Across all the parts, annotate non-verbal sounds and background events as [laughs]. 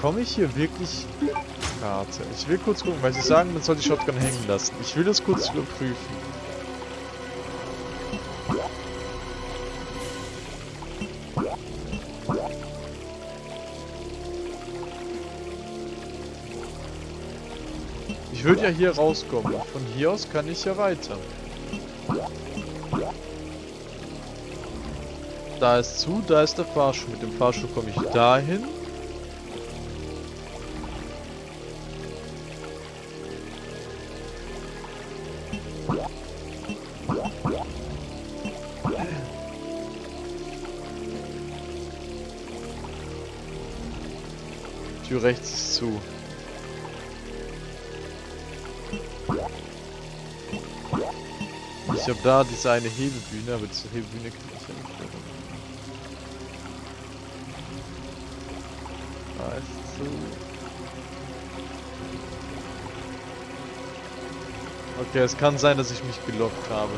bekomme ich hier wirklich Karte? Ich will kurz gucken, weil sie sagen, man soll die Shotgun hängen lassen. Ich will das kurz überprüfen. Ich würde ja hier rauskommen. Von hier aus kann ich ja weiter. Da ist zu, da ist der Fahrstuhl. Mit dem Fahrstuhl komme ich dahin. Rechts ist zu. Ich habe da diese eine Hebebühne, aber diese Hebebühne kann ich ja nicht mehr. Da ist zu. Okay, es kann sein, dass ich mich gelockt habe.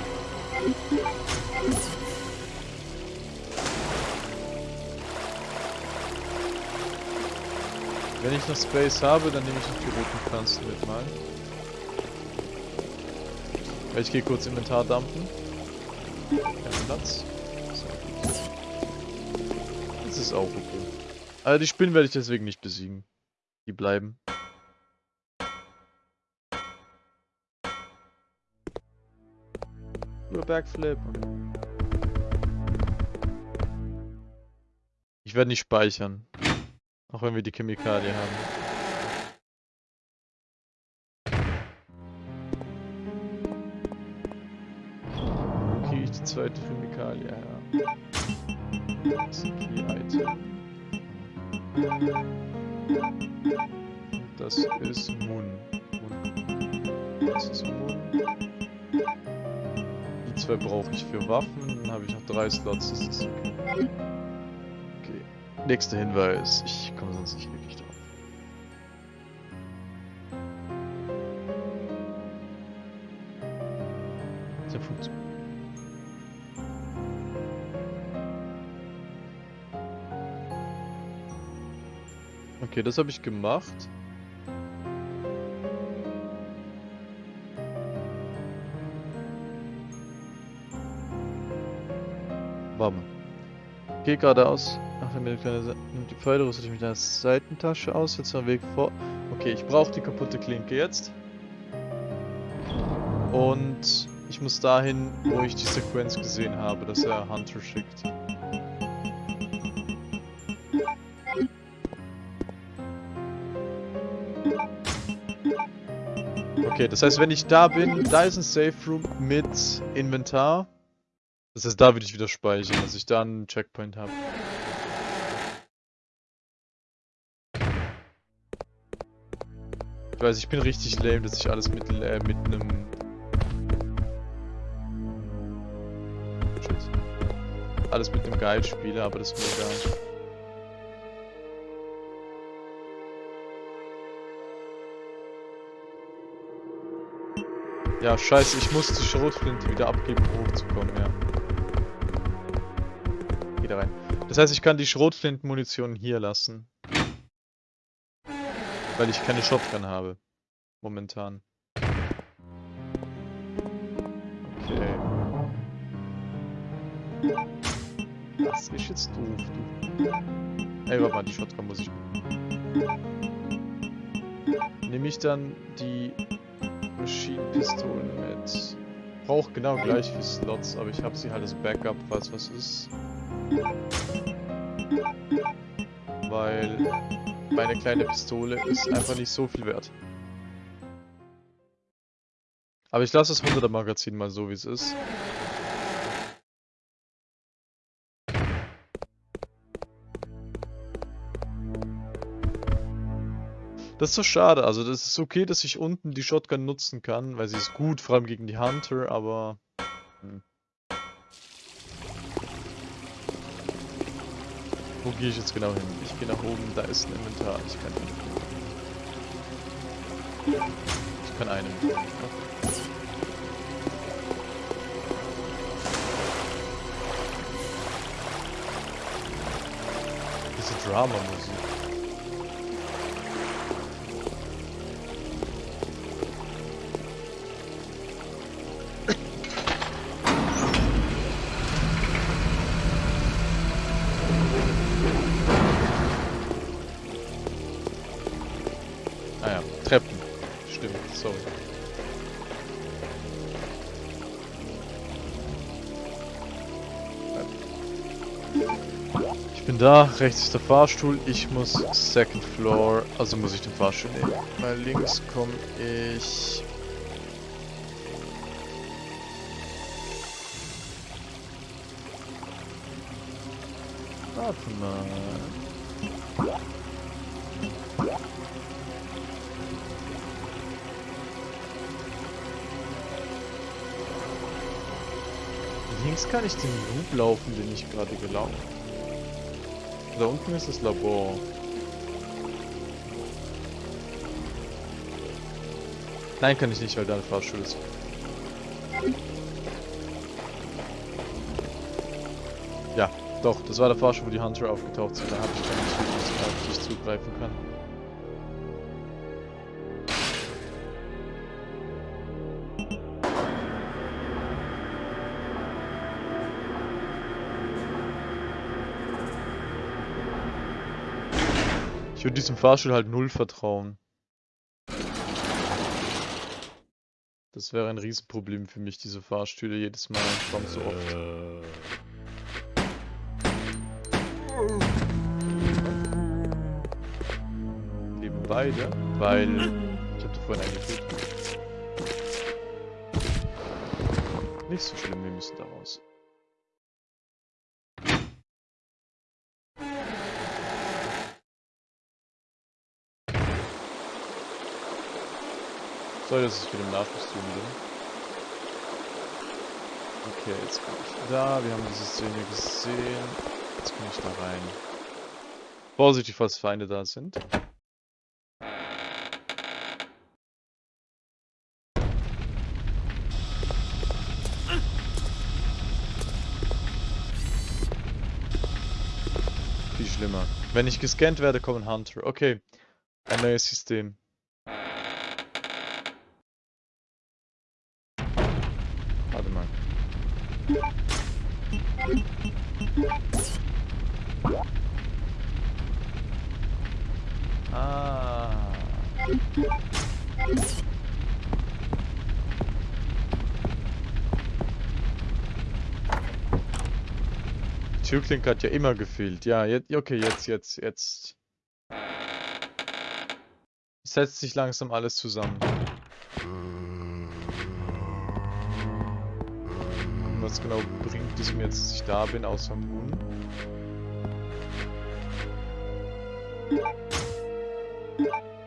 Wenn ich noch Space habe, dann nehme ich noch die roten Pflanzen mit mal. Ich gehe kurz Inventar dumpen. Kein Platz. Das ist auch okay. Also die Spinnen werde ich deswegen nicht besiegen. Die bleiben. Nur Backflip. Ich werde nicht speichern. Auch wenn wir die Chemikalie haben. Die zweite Chemikalie her? Das ist ein Key-Item. Das ist Mun. Das ist Mun. Die zwei brauche ich für Waffen. Dann habe ich noch drei Slots. Das ist okay. Nächster Hinweis. Ich komme sonst nicht wirklich drauf. Der funktioniert. Okay, das habe ich gemacht. Warte mal. Geh geradeaus. Ach, mir nimmt die Pfeile, rüstet mich mit einer Seitentasche aus, jetzt mal Weg vor. Okay, ich brauche die kaputte Klinke jetzt. Und ich muss dahin, wo ich die Sequenz gesehen habe, dass er Hunter schickt. Okay, das heißt, wenn ich da bin, da ist ein Safe Room mit Inventar. Das heißt, da würde ich wieder speichern, dass ich da einen Checkpoint habe. Ich weiß, ich bin richtig lame, dass ich alles mit, äh, mit einem... Alles mit einem Guide spiele, aber das ist mir egal. Ja, scheiße, ich muss die Schrotflinte wieder abgeben, um hochzukommen, ja. Wieder rein. Das heißt, ich kann die Schrotflintenmunition hier lassen. Weil ich keine Shotgun habe. Momentan. Okay. Das ist jetzt doof, du. Ey, warte mal, die Shotgun muss ich... Nehme ich dann die Maschinenpistolen mit. Braucht genau gleich wie Slots, aber ich habe sie halt als Backup, falls was ist. Weil meine kleine Pistole ist einfach nicht so viel wert. Aber ich lasse das 100er Magazin mal so wie es ist. Das ist so schade. Also das ist okay, dass ich unten die Shotgun nutzen kann, weil sie ist gut, vor allem gegen die Hunter, aber... Hm. Wo gehe ich jetzt genau hin? Ich gehe nach oben, da ist ein Inventar. Ich kann Ich kann einen. Diese Drama-Musik. Ah ja, Treppen. Stimmt, sorry. Ich bin da, rechts ist der Fahrstuhl, ich muss Second Floor, also muss ich den Fahrstuhl nehmen. Weil links komme ich... Warte mal. Links kann ich den Loop laufen, den ich gerade gelaufen Da unten ist das Labor. Nein, kann ich nicht, weil da eine Fahrstuhl ist. Ja, doch, das war der Fahrstuhl, wo die Hunter aufgetaucht sind. Da habe ich keine Möglichkeit, auf die ich zugreifen kann. Ich würde diesem Fahrstuhl halt null vertrauen. Das wäre ein Riesenproblem für mich, diese Fahrstühle jedes Mal. Kommt so oft. Leben beide, weil ich habe vorhin einen getötet. Nicht so schlimm, wir müssen da raus. Sorry, dass ich wieder im Nachkostüm bin. Okay, jetzt bin ich da. Wir haben diese Szene gesehen. Jetzt komme ich da rein. Vorsichtig, falls Feinde da sind. Viel schlimmer. Wenn ich gescannt werde, kommen Hunter. Okay. Ein neues System. Türklinke hat ja immer gefehlt. Ja, jetzt, okay, jetzt, jetzt, jetzt. Setzt sich langsam alles zusammen. was genau bringt es mir jetzt, dass ich da bin, außer Moon?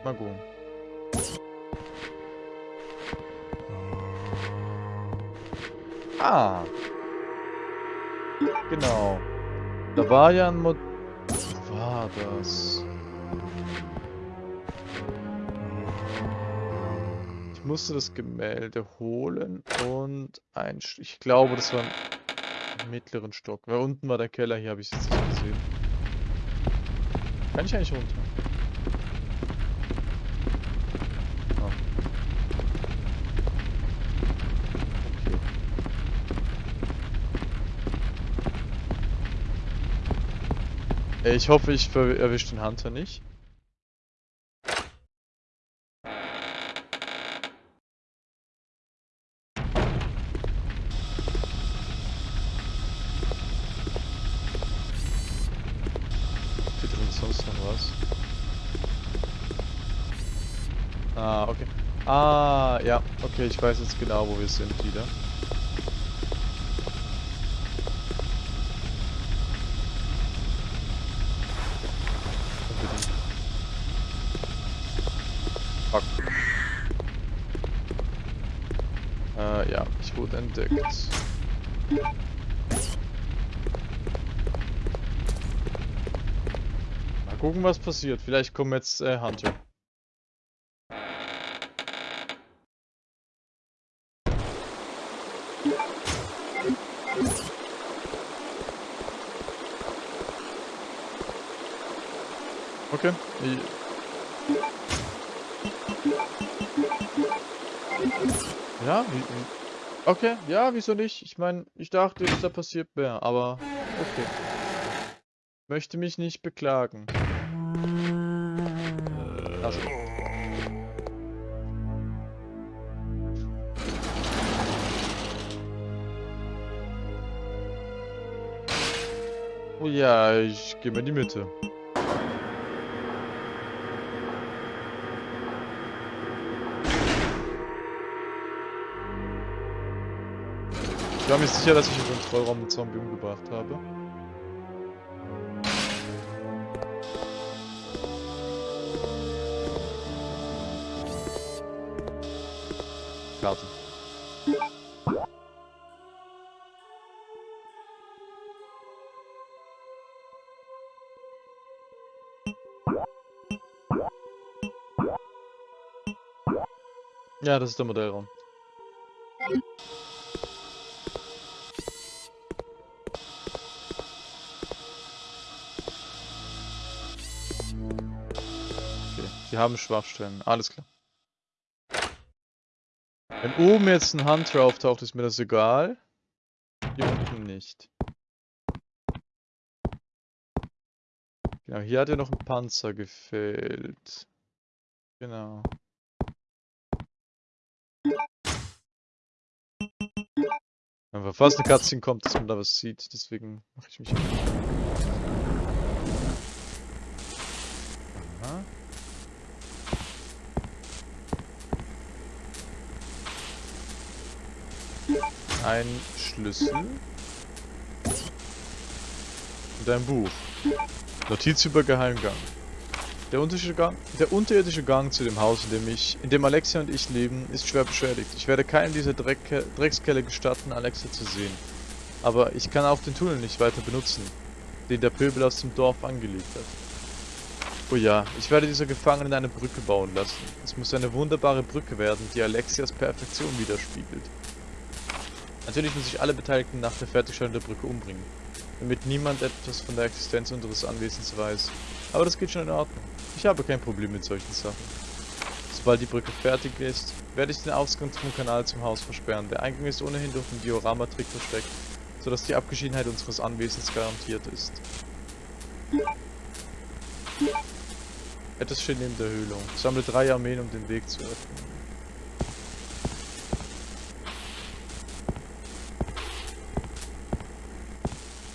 Mal gucken. Ah! Genau. Da war ja ein Mod... War das? musste das Gemälde holen und ein... Ich glaube, das war im mittleren Stock. Weil unten war der Keller, hier habe ich es jetzt nicht gesehen. Kann ich eigentlich runter? Ich hoffe, ich erwische den Hunter nicht. Okay, ich weiß jetzt genau, wo wir sind wieder. Wurde entdeckt. Mal gucken, was passiert. Vielleicht kommen jetzt äh, Hunter. Okay. Ja, wie, Okay, ja, wieso nicht? Ich meine, ich dachte, da passiert mehr, aber okay. Möchte mich nicht beklagen. Tasche. Oh ja, ich gehe mal in die Mitte. Ich war mir sicher, dass ich im Kontrollraum einen Zombie umgebracht habe. Karte. Ja, das ist der Modellraum. Sie haben Schwachstellen. Alles klar. Wenn oben jetzt ein Hunter auftaucht, ist mir das egal. Hier unten nicht. Genau, hier hat ja noch ein Panzer gefehlt. Genau. Aber fast eine Cutscene kommt, dass man da was sieht, deswegen mache ich mich. Ein Schlüssel. Und ein Buch. Notiz über Geheimgang. Der unterirdische, Gang, der unterirdische Gang zu dem Haus, in dem ich, in dem Alexia und ich leben, ist schwer beschädigt. Ich werde keinem dieser Dreck, Dreckskelle gestatten, Alexia zu sehen. Aber ich kann auch den Tunnel nicht weiter benutzen, den der Pöbel aus dem Dorf angelegt hat. Oh ja, ich werde dieser Gefangenen eine Brücke bauen lassen. Es muss eine wunderbare Brücke werden, die Alexias Perfektion widerspiegelt. Natürlich muss ich alle Beteiligten nach der Fertigstellung der Brücke umbringen, damit niemand etwas von der Existenz unseres Anwesens weiß. Aber das geht schon in Ordnung. Ich habe kein Problem mit solchen Sachen. Sobald die Brücke fertig ist, werde ich den Ausgang zum Kanal zum Haus versperren. Der Eingang ist ohnehin durch den Diorama-Trick versteckt, sodass die Abgeschiedenheit unseres Anwesens garantiert ist. Etwas steht neben der Höhlung. Sammle drei Armeen, um den Weg zu öffnen.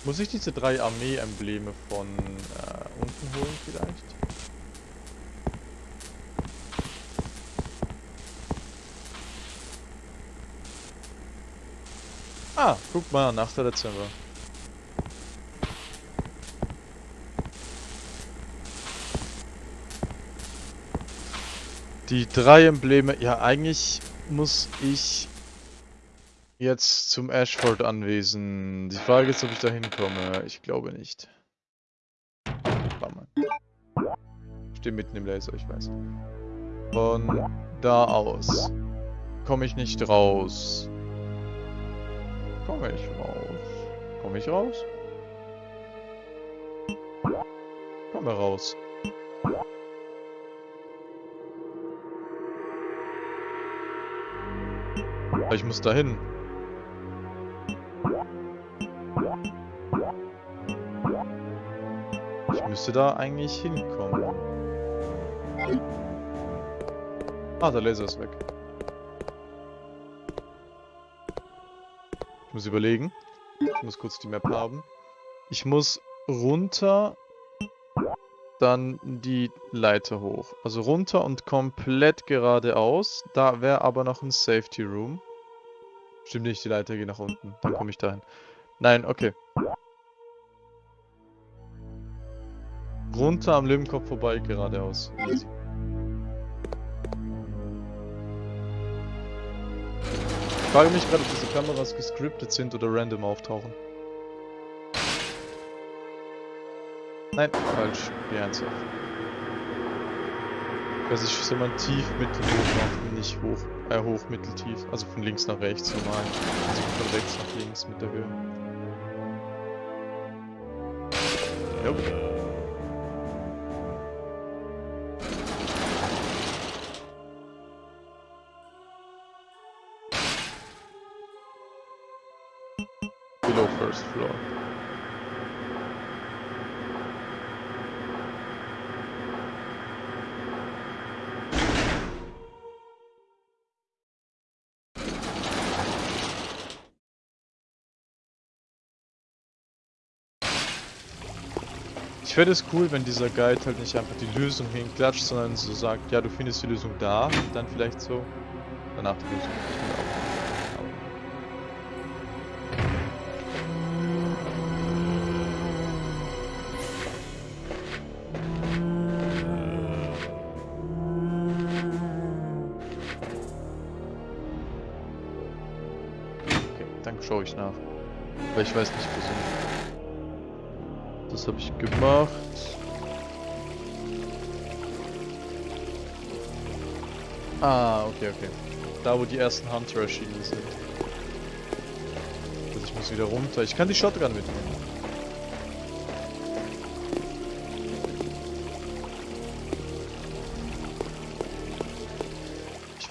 Muss ich diese drei Armee-Embleme von äh, unten holen vielleicht? Ah, guck mal, 8. Dezember. Die drei Embleme, ja eigentlich muss ich jetzt zum Ashford Anwesen. Die Frage ist, ob ich da hinkomme. Ich glaube nicht. Bummer. Stehe mitten im Laser, ich weiß. Von da aus komme ich nicht raus. Komme ich raus? Komme ich raus? Komme raus. Ich muss dahin. Müsste da eigentlich hinkommen. Ah, der Laser ist weg. Ich muss überlegen. Ich muss kurz die Map haben. Ich muss runter, dann die Leiter hoch. Also runter und komplett geradeaus. Da wäre aber noch ein Safety Room. Stimmt nicht, die Leiter geht nach unten. Dann komme ich dahin. Nein, okay. Runter am Lippenkopf vorbei, geradeaus. Ich frage mich gerade, ob diese Kameras gescriptet sind oder random auftauchen. Nein, falsch. Geh ernsthaft. Dass ich soll man tief, mittel, hoch nicht hoch, äh, hoch, mittel, tief. Also von links nach rechts normal. Also von rechts nach links mit der Höhe. Nope. First floor. Ich fände es cool, wenn dieser Guide halt nicht einfach die Lösung hinklatscht, sondern so sagt, ja, du findest die Lösung da dann vielleicht so danach die Lösung. Schaue ich nach. Weil ich weiß nicht, sind. Das habe ich gemacht. Ah, okay, okay. Da, wo die ersten Hunter-Schienen sind. Also ich muss wieder runter. Ich kann die Shotgun mitnehmen.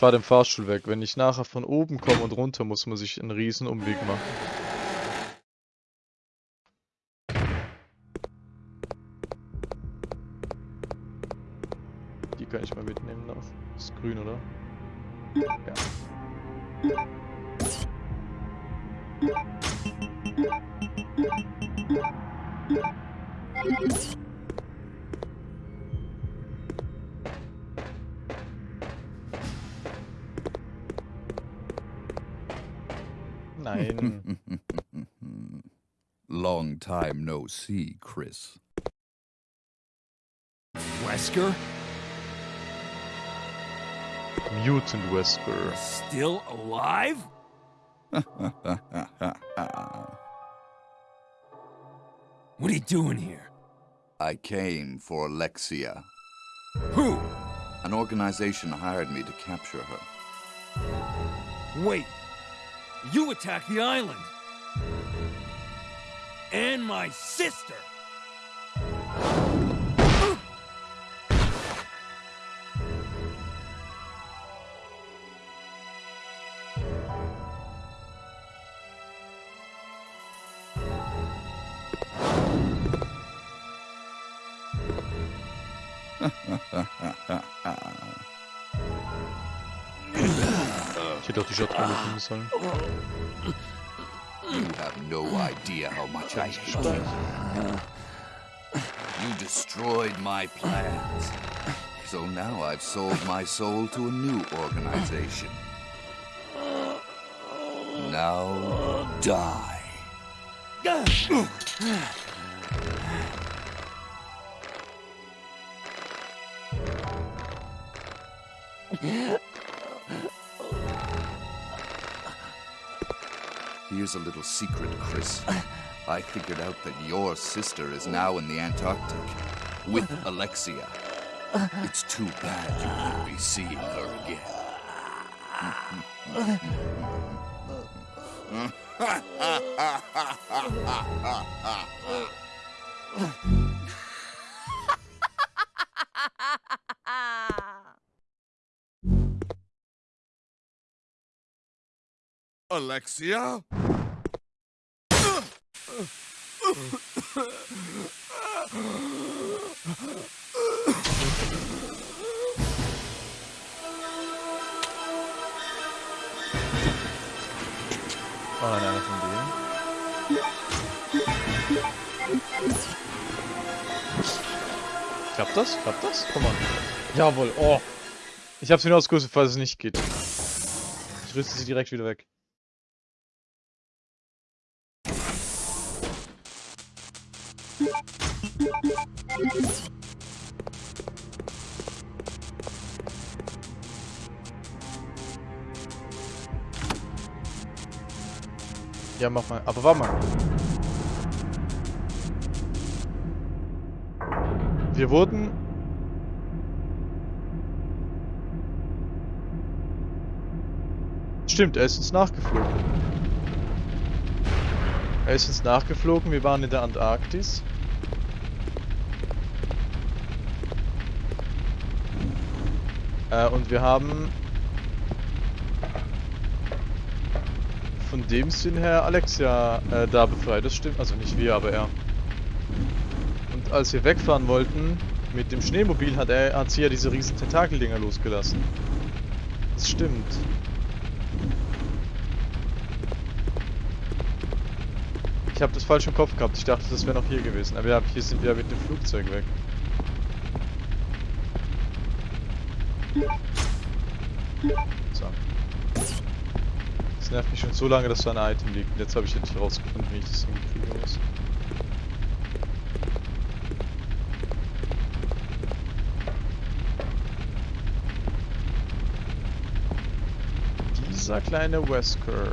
Fahre den Fahrstuhl weg. Wenn ich nachher von oben komme und runter muss, muss ich einen riesen Umweg machen. Die kann ich mal mitnehmen noch. Ist grün, oder? Ja. Nein. Long time no see, Chris. Wesker? Mutant Wesker. Still alive? [laughs] What are you doing here? I came for Alexia. Who? An organization hired me to capture her. Wait. You attacked the island. And my sister. Ich hätte doch die Shotgun sollen. No idea how much I hate you. You destroyed my plans. So now I've sold my soul to a new organization. Now die. Here's a little secret, Chris. I figured out that your sister is now in the Antarctic with Alexia. It's too bad you won't be seeing her again. [laughs] Alexia? Oh nein, einer von denen. Klappt das? Klappt das? Komm mal. Jawohl, oh. Ich hab's mir nur ausgerüstet, falls es nicht geht. Ich rüste sie direkt wieder weg. Ja, mach mal. Aber warte mal. Wir wurden... Stimmt, er ist uns nachgeflogen. Er ist uns nachgeflogen, wir waren in der Antarktis. Äh, und wir haben von dem Sinn her Alexia äh, da befreit, das stimmt. Also nicht wir, aber er. Und als wir wegfahren wollten mit dem Schneemobil, hat, er, hat sie ja diese riesen Tentakeldinger losgelassen. Das stimmt. Ich habe das falsch im Kopf gehabt. Ich dachte, das wäre noch hier gewesen. Aber ja, hier sind wir mit dem Flugzeug weg. Nervt mich schon so lange, dass da ein Item liegt. Und jetzt habe ich endlich rausgefunden, wie ich das hinkriegen muss. Dieser kleine Wesker.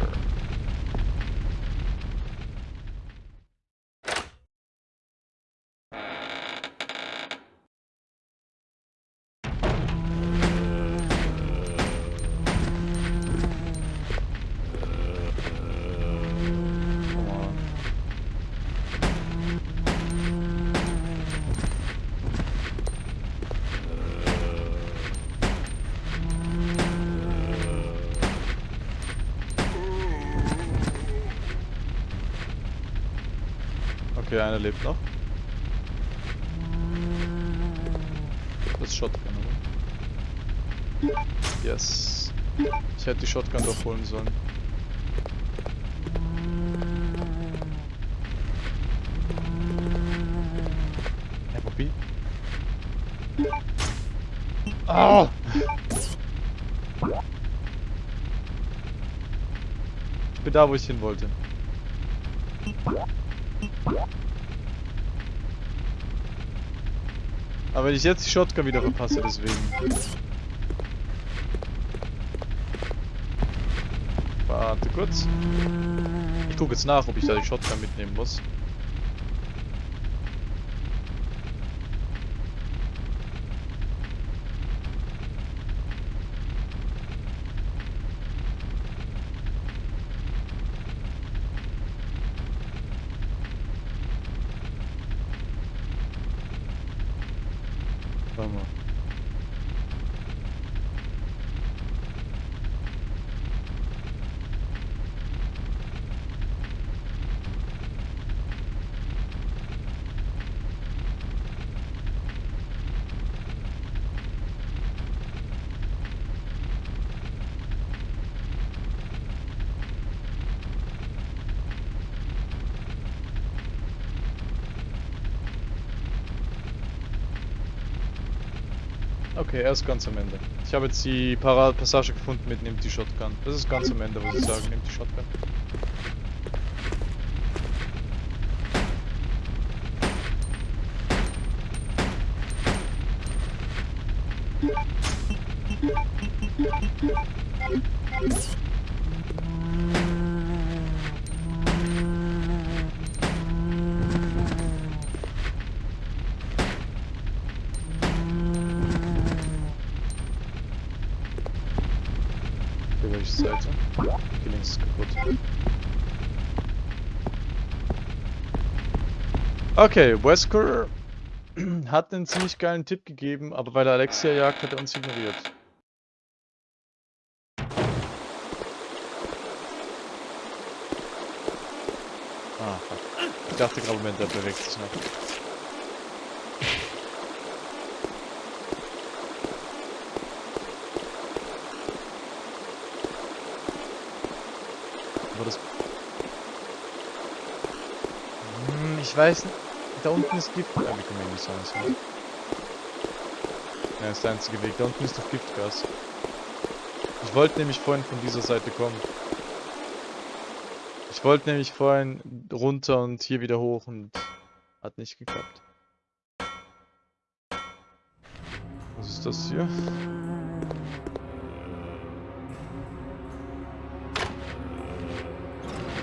Okay, einer lebt noch. Das ist Shotgun, oder? Yes. Ich hätte die Shotgun doch holen sollen. Hey, Bobby. Ah! Ich bin da, wo ich hin wollte. Aber wenn ich jetzt die Shotgun wieder verpasse, deswegen. Warte kurz. Ich gucke jetzt nach, ob ich da die Shotgun mitnehmen muss. Warte mal. Okay, er ist ganz am Ende. Ich habe jetzt die Passage gefunden mit nimmt die Shotgun. Das ist ganz am Ende, muss ich sagen, nimmt die Shotgun. Ist kaputt. Okay, Wesker [clears throat] hat einen ziemlich geilen Tipp gegeben, aber weil er Alexia jagt, hat er uns ignoriert. Ah. Ich dachte gerade, Moment, der bewegt sich noch. Aber das... Hm, ich weiß nicht. Da unten ist Gift... Ja, wir können ja nicht sagen, wir- Ja, ist der einzige Weg. Da unten ist doch Giftgas. Ich wollte nämlich vorhin von dieser Seite kommen. Ich wollte nämlich vorhin runter und hier wieder hoch und hat nicht geklappt. Was ist das hier?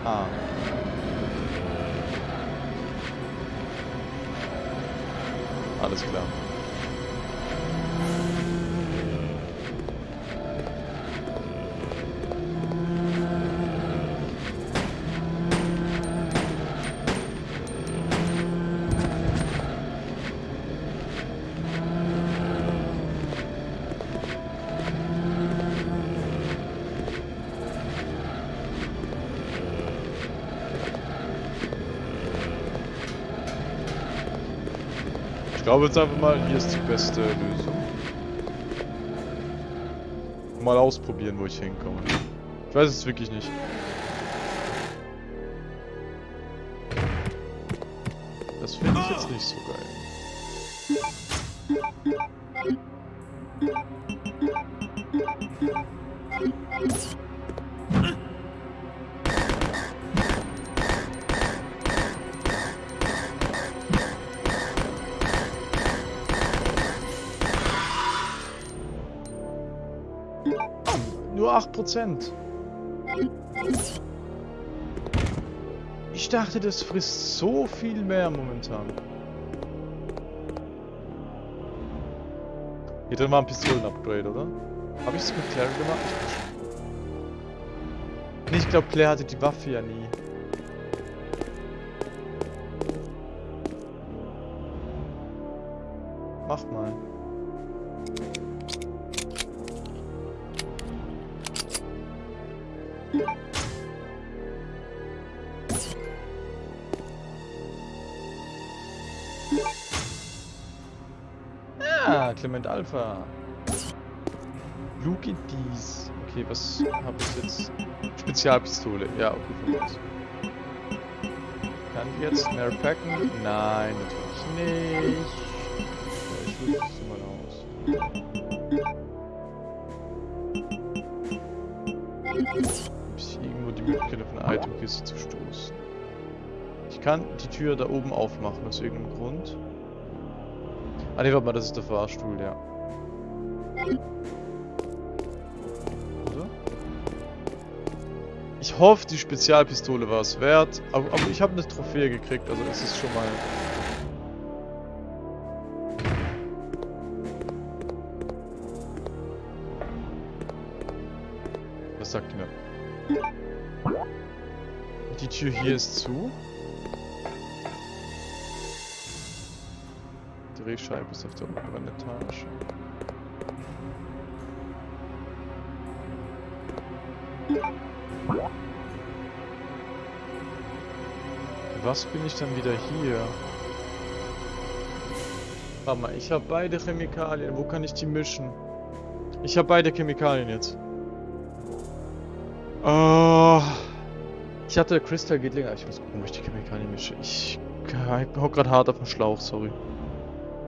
Ah. Alles klar. Glaube jetzt einfach mal, hier ist die beste Lösung. Mal ausprobieren, wo ich hinkomme. Ich weiß es wirklich nicht. ich jetzt nicht so geil. Nur 8%. Ich dachte, das frisst so viel mehr momentan. Hier drin war ein Pistolen-Upgrade, oder? Habe ich es mit Claire gemacht? Nee, ich glaube, Claire hatte die Waffe ja nie. Mach mal. Ah, Clement Alpha. At these. Okay, was habe ich jetzt? Spezialpistole. Ja, okay, von aus. Kann die jetzt mehr packen? Nein, natürlich nicht. Ich rüste kann die Tür da oben aufmachen, aus irgendeinem Grund. Ah ne, warte mal, das ist der Fahrstuhl, ja. Oder? Ich hoffe, die Spezialpistole war es wert, aber, aber ich habe eine Trophäe gekriegt, also es ist schon mal... Was sagt ihr mir? Die Tür hier ist zu. Drehscheibe ist auf der oberen Etage. Was bin ich dann wieder hier? Warte mal, ich habe beide Chemikalien. Wo kann ich die mischen? Ich habe beide Chemikalien jetzt. Oh. Ich hatte Crystal geht länger. Ich muss gucken, wo ich die Chemikalien mische. Ich hau gerade hart auf den Schlauch, sorry.